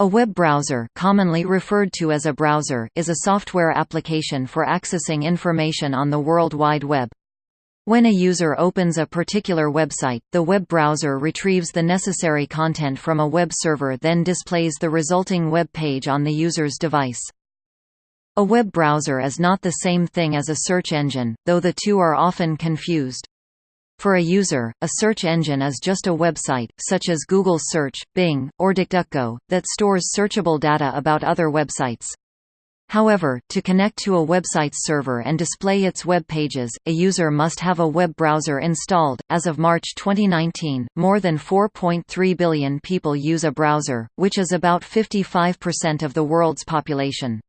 A web browser commonly referred to as a browser is a software application for accessing information on the World Wide Web. When a user opens a particular website, the web browser retrieves the necessary content from a web server then displays the resulting web page on the user's device. A web browser is not the same thing as a search engine, though the two are often confused. For a user, a search engine is just a website, such as Google Search, Bing, or DuckDuckGo, that stores searchable data about other websites. However, to connect to a website's server and display its web pages, a user must have a web browser installed. As of March 2019, more than 4.3 billion people use a browser, which is about 55% of the world's population.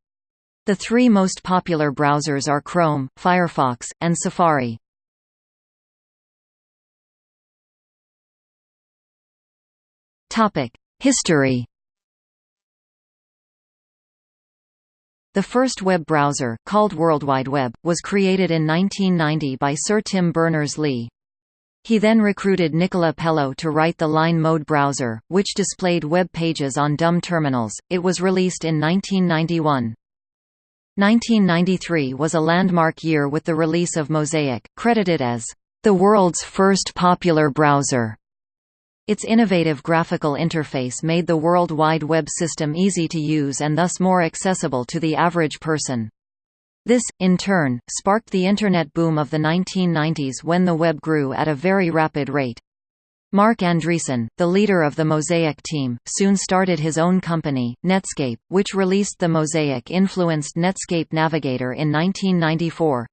The three most popular browsers are Chrome, Firefox, and Safari. History The first web browser, called World Wide Web, was created in 1990 by Sir Tim Berners-Lee. He then recruited Nicola Pellow to write the Line Mode browser, which displayed web pages on dumb terminals. It was released in 1991. 1993 was a landmark year with the release of Mosaic, credited as the world's first popular browser. Its innovative graphical interface made the World Wide Web system easy to use and thus more accessible to the average person. This, in turn, sparked the Internet boom of the 1990s when the web grew at a very rapid rate. Marc Andreessen, the leader of the Mosaic team, soon started his own company, Netscape, which released the Mosaic-influenced Netscape Navigator in 1994.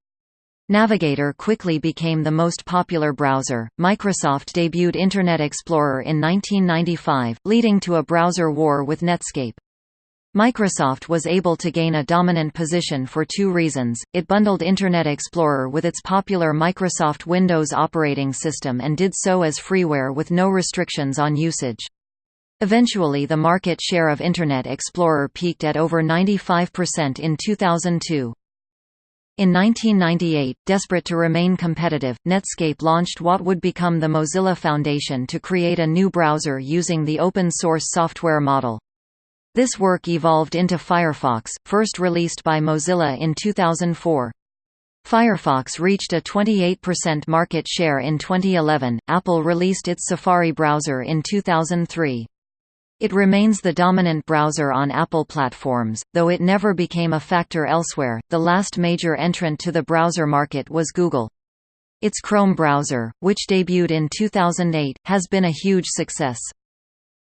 Navigator quickly became the most popular browser. Microsoft debuted Internet Explorer in 1995, leading to a browser war with Netscape. Microsoft was able to gain a dominant position for two reasons, it bundled Internet Explorer with its popular Microsoft Windows operating system and did so as freeware with no restrictions on usage. Eventually the market share of Internet Explorer peaked at over 95% in 2002. In 1998, desperate to remain competitive, Netscape launched what would become the Mozilla Foundation to create a new browser using the open-source software model. This work evolved into Firefox, first released by Mozilla in 2004. Firefox reached a 28% market share in 2011. Apple released its Safari browser in 2003. It remains the dominant browser on Apple platforms, though it never became a factor elsewhere. The last major entrant to the browser market was Google. Its Chrome browser, which debuted in 2008, has been a huge success.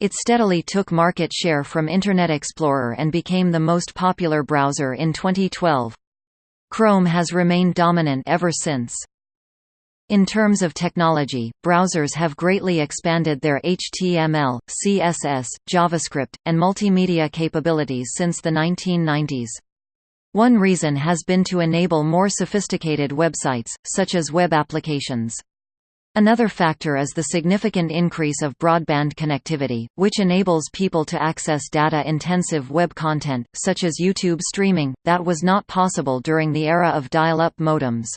It steadily took market share from Internet Explorer and became the most popular browser in 2012. Chrome has remained dominant ever since. In terms of technology, browsers have greatly expanded their HTML, CSS, JavaScript, and multimedia capabilities since the 1990s. One reason has been to enable more sophisticated websites, such as web applications. Another factor is the significant increase of broadband connectivity, which enables people to access data-intensive web content, such as YouTube streaming, that was not possible during the era of dial-up modems.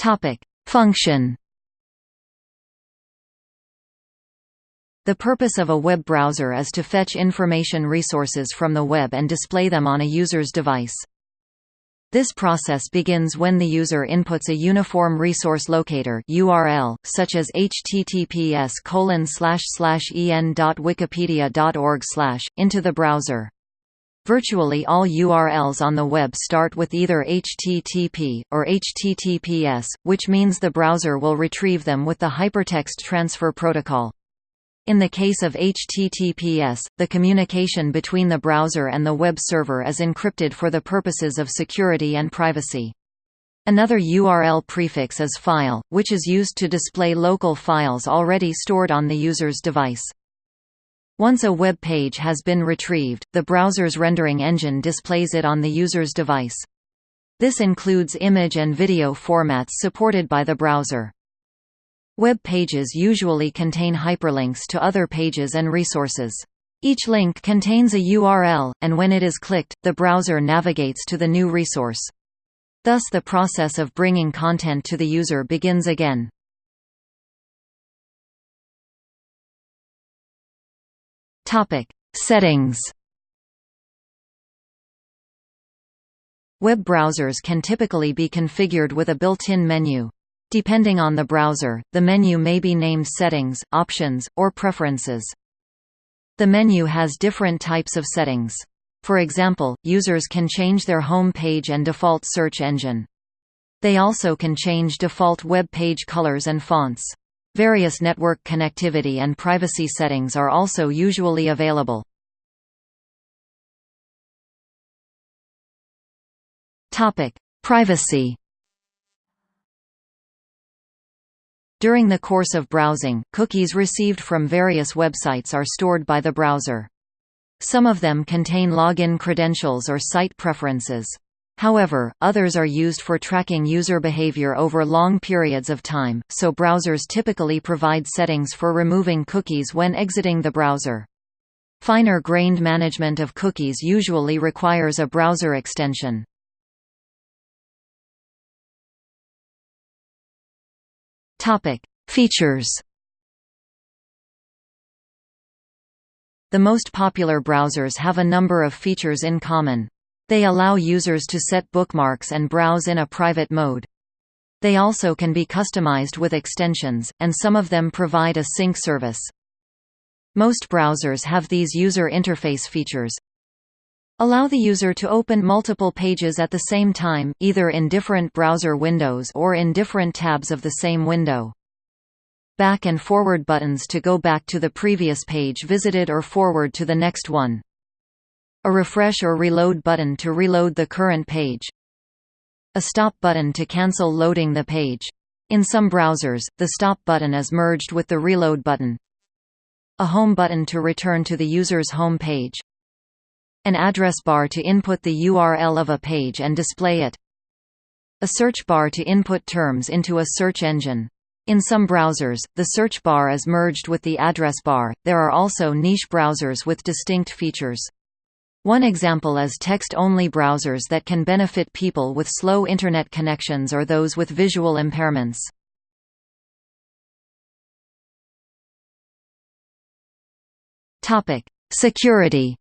Topic: Function. The purpose of a web browser is to fetch information resources from the web and display them on a user's device. This process begins when the user inputs a uniform resource locator URL, such as https en.wikipedia.org into the browser. Virtually all URLs on the web start with either HTTP, or HTTPS, which means the browser will retrieve them with the Hypertext Transfer Protocol. In the case of HTTPS, the communication between the browser and the web server is encrypted for the purposes of security and privacy. Another URL prefix is file, which is used to display local files already stored on the user's device. Once a web page has been retrieved, the browser's rendering engine displays it on the user's device. This includes image and video formats supported by the browser. Web pages usually contain hyperlinks to other pages and resources. Each link contains a URL, and when it is clicked, the browser navigates to the new resource. Thus the process of bringing content to the user begins again. Topic: Settings. Web browsers can typically be configured with a built-in menu. Depending on the browser, the menu may be named Settings, Options, or Preferences. The menu has different types of settings. For example, users can change their home page and default search engine. They also can change default web page colors and fonts. Various network connectivity and privacy settings are also usually available. Topic: Privacy. During the course of browsing, cookies received from various websites are stored by the browser. Some of them contain login credentials or site preferences. However, others are used for tracking user behavior over long periods of time, so browsers typically provide settings for removing cookies when exiting the browser. Finer-grained management of cookies usually requires a browser extension. Features The most popular browsers have a number of features in common. They allow users to set bookmarks and browse in a private mode. They also can be customized with extensions, and some of them provide a sync service. Most browsers have these user interface features. Allow the user to open multiple pages at the same time, either in different browser windows or in different tabs of the same window. Back and forward buttons to go back to the previous page visited or forward to the next one. A refresh or reload button to reload the current page. A stop button to cancel loading the page. In some browsers, the stop button is merged with the reload button. A home button to return to the user's home page. An address bar to input the URL of a page and display it. A search bar to input terms into a search engine. In some browsers, the search bar is merged with the address bar. There are also niche browsers with distinct features. One example is text-only browsers that can benefit people with slow Internet connections or those with visual impairments. Security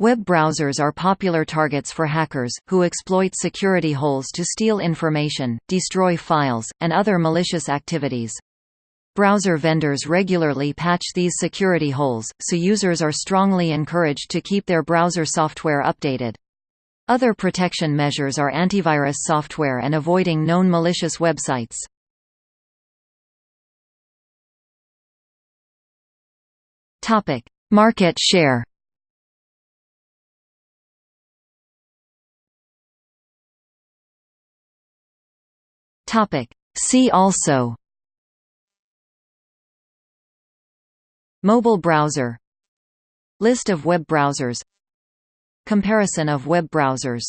Web browsers are popular targets for hackers, who exploit security holes to steal information, destroy files, and other malicious activities. Browser vendors regularly patch these security holes, so users are strongly encouraged to keep their browser software updated. Other protection measures are antivirus software and avoiding known malicious websites. Topic: Market share Topic: See also Mobile browser. List of web browsers. Comparison of web browsers